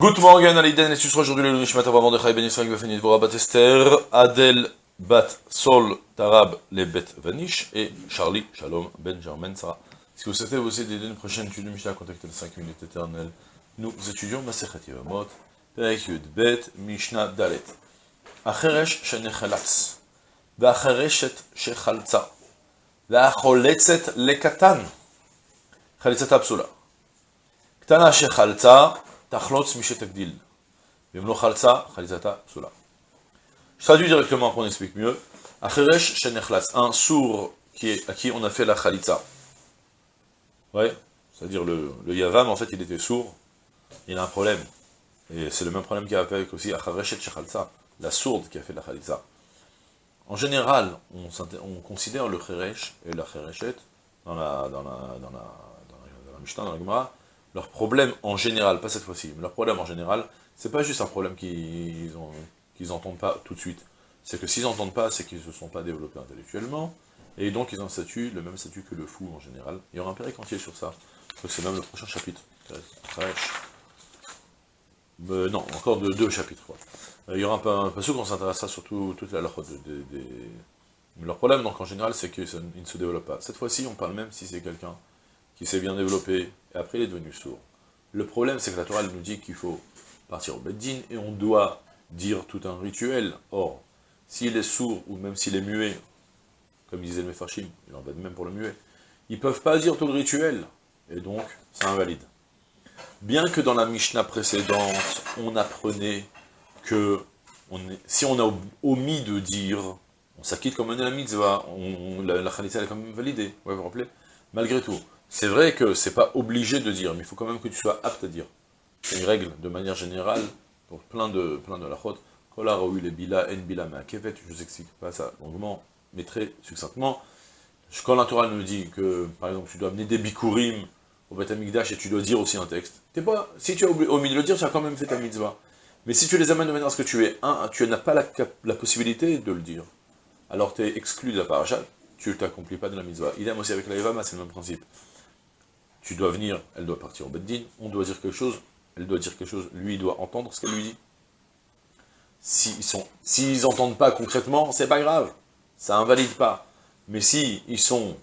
Good morning, Aliden, et ce sera aujourd'hui le Nishmat Avram Mordechai Ben Yisraël Befenit Vora Bat Esther, Adel Bat Sol Tarab Le Bet Vanish et Charlie Shalom Ben Sarah. Si vous souhaitez vous aider d'une prochaine étude de Mishnah, contactez les 5 minutes éternelles? Nous étudions Masechet Yevamot, Perek Yud Bet, Mishnah Dalet. Acheresh Shenechalatz, Ve'achereshet Shechalza, Ve'acholetzet Lekatan, Chalitzat Apsula. Ktana Shechalza, Tachlotz Mishetagdil. Vimlo Chalza, Chalizata Psula. Je traduis directement pour qu'on explique mieux. Acheresh Shenechlatz, un sourd qui est, à qui on a fait la Chalitza. Ouais, c'est-à-dire le, le Yavam, en fait, il était sourd, il a un problème. Et c'est le même problème qu'il y a avec aussi Achareshet Shechalza, la sourde qui a fait la Chalitza. En général, on, on considère le Cheresh et la Chereshet dans la, dans la, dans la, dans la, dans la Mishnah, dans la Gemara, leur problème en général, pas cette fois-ci, mais leur problème en général, c'est pas juste un problème qu'ils n'entendent pas tout de suite. C'est que s'ils n'entendent pas, c'est qu'ils ne se sont pas développés intellectuellement, et donc ils ont le même statut que le fou en général. Il y aura un pérec entier sur ça. C'est même le prochain chapitre. Euh, non, encore de, deux chapitres. Euh, il y aura un, un passage qu'on s'intéressera surtout toute la leur Leur problème, donc en général, c'est qu'ils ne se développent pas. Cette fois-ci, on parle même si c'est quelqu'un qui s'est bien développé, et après il est devenu sourd. Le problème, c'est que la Torah nous dit qu'il faut partir au Beddin, et on doit dire tout un rituel. Or, s'il est sourd, ou même s'il est muet, comme disait le Mefarshim, il en va de même pour le muet, ils ne peuvent pas dire tout le rituel, et donc, c'est invalide. Bien que dans la Mishnah précédente, on apprenait que si on a omis de dire, on s'acquitte comme on est la mitzvah, la, la est quand même validée, vous vous rappelez? Malgré tout, c'est vrai que c'est pas obligé de dire, mais il faut quand même que tu sois apte à dire. C'est une règle, de manière générale, pour plein de, plein de la chôte. Les bila, en bila kevet, je vous explique pas ça longuement, mais très succinctement. Quand la Torah nous dit que, par exemple, tu dois amener des bikurim au Beth et tu dois dire aussi un texte, pas, si tu as omis de le dire, tu as quand même fait ta mitzvah. Mais si tu les amènes de manière à ce que tu es un, tu n'as pas la, la, possibilité de le dire, alors tu es exclu de la parachat, tu ne t'accomplis pas de la mitzvah. Idem aussi avec la Evama, c'est le même principe tu dois venir, elle doit partir au Beddin, on doit dire quelque chose, elle doit dire quelque chose, lui doit entendre ce qu'elle lui dit. S'ils s'ils n'entendent pas concrètement, c'est pas grave, ça invalide pas. Mais si ils sont,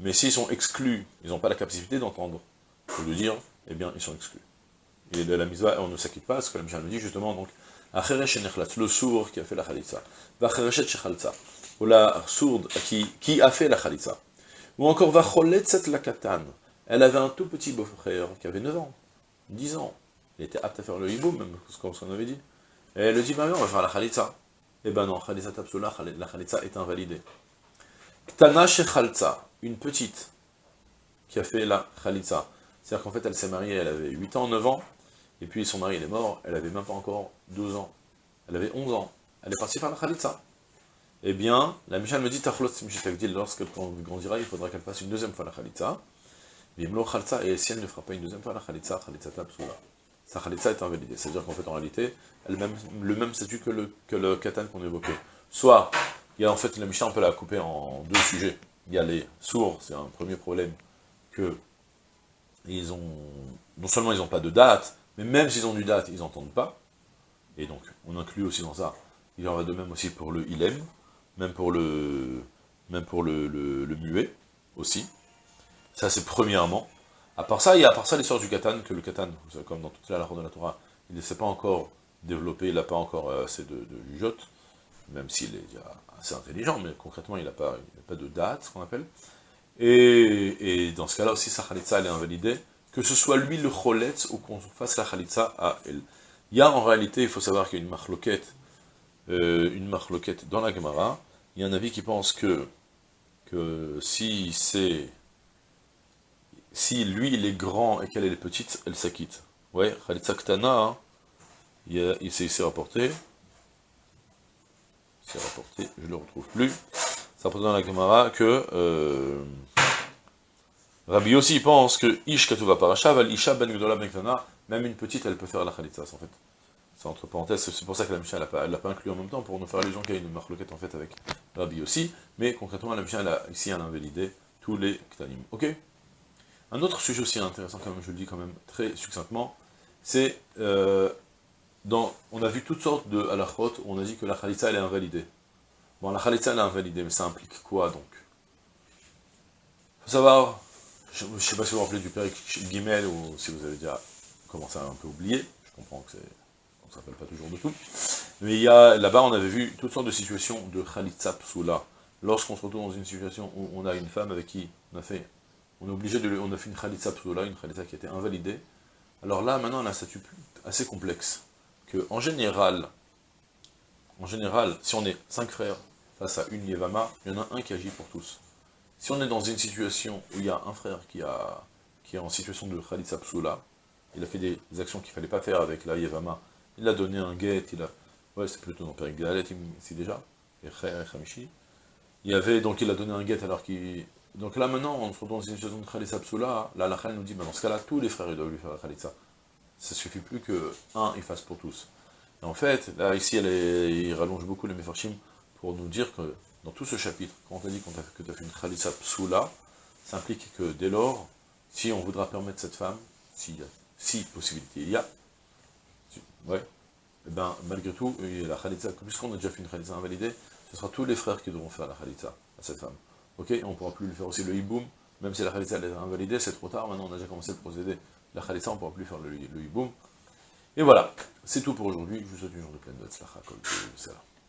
mais s'ils sont exclus, ils n'ont pas la capacité d'entendre, faut le dire, eh bien ils sont exclus. Et de la misva, on ne s'acquitte pas, ce que la Mishnah me dit justement, donc, le sourd qui a fait la khalitza, ou la sourde qui, qui a fait la khalitza, ou encore la katan, elle avait un tout petit beau-frère qui avait 9 ans, 10 ans. Il était apte à faire le hibou, même comme ce qu'on avait dit. Et elle dit, bah on va faire la khalitza. Eh ben non, khalitza tapsula, la khalitza est invalidée. Ktana Khaltza, une petite, qui a fait la khalitza. C'est-à-dire qu'en fait, elle s'est mariée, elle avait 8 ans, 9 ans, et puis son mari, il est mort, elle avait même pas encore 12 ans. Elle avait 11 ans. Elle est partie faire la khalitza. Eh bien, la Michal me dit, lorsqu'elle grandira, il faudra qu'elle fasse une deuxième fois la khalitza et si elle ne fera pas une deuxième fois la khalitza tabsula. Sa khalitza est invalidée. C'est-à-dire qu'en fait, en réalité, le même statut que le, que le katan qu'on évoquait. Soit, il y a en fait, la Mishnah, on peut la couper en deux sujets. Il y a les sourds, c'est un premier problème, que ils ont, non seulement ils n'ont pas de date, mais même s'ils ont du date, ils n'entendent pas. Et donc, on inclut aussi dans ça, il en va de même aussi pour le ilem, même pour le, même pour le, le muet, aussi. Ça, c'est premièrement. À part ça, il y a à part ça l'histoire du katan, que le katan, comme dans toute la de la Torah, il ne s'est pas encore développé, il n'a pas encore euh, assez de, de même s'il est assez intelligent, mais concrètement, il n'a pas, pas de date, ce qu'on appelle. Et, dans ce cas-là aussi, sa khalitza, elle est invalidée, que ce soit lui le choletz ou qu'on fasse la khalitza à elle. Il y a en réalité, il faut savoir qu'il y a une marloquette, euh, une marloquette dans la Gemara, il y a un avis qui pense que, que si c'est si lui il est grand et qu'elle est petite, elle s'acquitte. Ouais, Khalitsa Ktana, hein, il s'est rapporté, c'est rapporté, je le retrouve plus, ça rapporte dans la Gemara que euh, Rabbi aussi pense que Ish Katuva Parashav, al Isha Ben Gdola Ben même une petite, elle peut faire la Khalitsa, en fait. C'est entre parenthèses, c'est pour ça que la Mishnah, elle l'a pas, inclus en même temps, pour nous faire allusion qu'il y a une marloquette, en fait, avec Rabbi aussi, mais concrètement, la Mishnah, elle ici, elle a invalidé tous les Ktanim. Ok? Un autre sujet aussi intéressant, comme je le dis quand même très succinctement, c'est, euh, on a vu toutes sortes de halachot on a dit que la khalitza elle est invalidée. Bon, la khalitza elle est invalidée, mais ça implique quoi donc? Faut savoir, je ne sais pas si vous vous rappelez du père Guimel, ou si vous avez déjà commencé à un peu oublier, je comprends que c'est ne s'appelle pas toujours de tout, mais il là-bas on avait vu toutes sortes de situations de khalitza psoula, lorsqu'on se retrouve dans une situation où on a une femme avec qui on a fait, on est obligé de, on a fait une khalitza psoula, une khalitza qui a été invalidée, alors là maintenant on a un statut assez complexe, que en général, en général, si on est cinq frères face à une Yevama, il y en a un qui agit pour tous. Si on est dans une situation où il y a un frère qui, a, qui est en situation de Khalitsa Psoula, il a fait des actions qu'il ne fallait pas faire avec la Yevama, il a donné un guet, il a... Ouais, c'est plutôt dans Père Galet ici déjà, et Khamishi. Il y avait, donc il a donné un guet alors qu'il... Donc là maintenant, on se retrouve dans une situation de Khalitsa Psoula, là la Khal nous dit, dans ce cas-là, tous les frères doivent lui faire la Khalitsa. Ça suffit plus que un, il fasse pour tous. Et en fait, là ici, elle il rallonge beaucoup les Mefarshim pour nous dire que dans tout ce chapitre, quand on t'a dit que tu as fait une Khalissa psoula, ça implique que dès lors, si on voudra permettre cette femme, si, si possibilité il y a, ouais, et eh ben malgré tout, la Khalitsa, puisqu'on a déjà fait une Khalitsa invalidée, ce sera tous les frères qui devront faire la Khalitsa à cette femme. Ok On ne pourra plus lui faire aussi le hiboum, même si la Khalitsa est invalidée, c'est trop tard, maintenant on a déjà commencé le procédé. La Khalitsa, on ne pourra plus faire le, le hiboum. Et voilà, c'est tout pour aujourd'hui, je vous souhaite une journée pleine de tzlacha, kol,